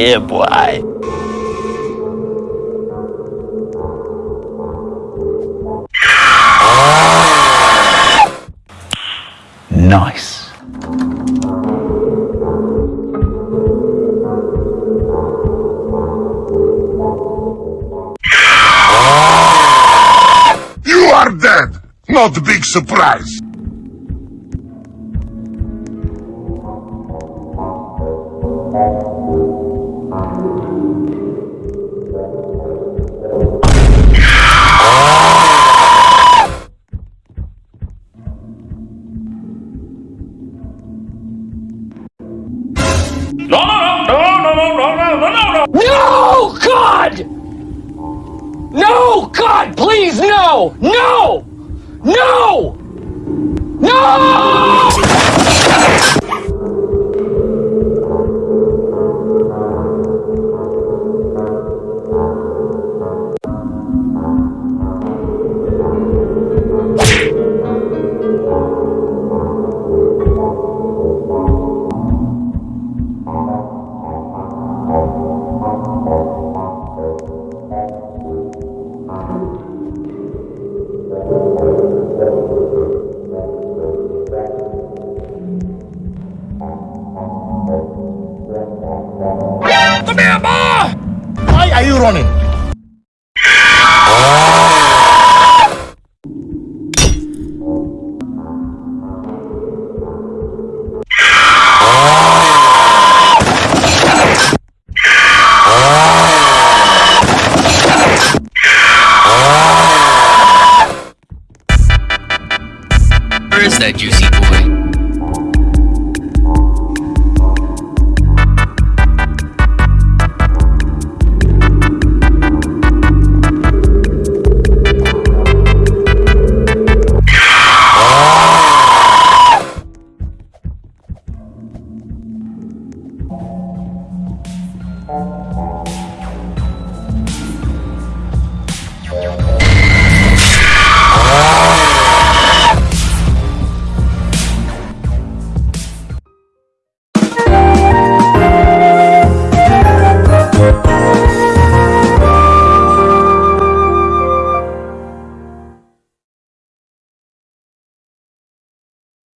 Yeah, boy. Nice. You are dead! Not a big surprise. No, no, no, no, no, no, no, no, no, no. No, God! No, God, please, no! No! No! Come here, boy! Why are you running? Where is that juicy boy?